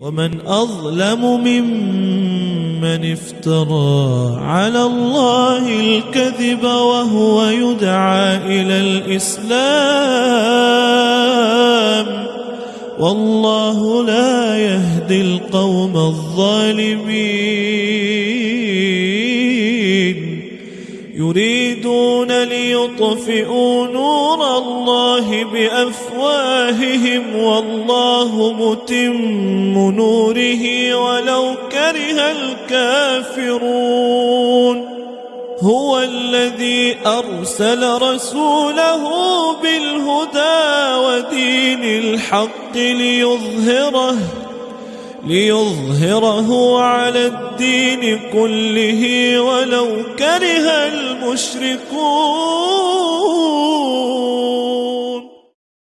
ومن أظلم ممن افترى على الله الكذب وهو يدعى إلى الإسلام والله لا يهدي القوم الظالمين. يريدون ليطفئوا نور الله بأفواههم والله متم نوره ولو كره الكافرون. هو الذي أرسل رسوله بالهدى ودين الحق ليظهره ليظهره على الدين كله ولو كره المشركون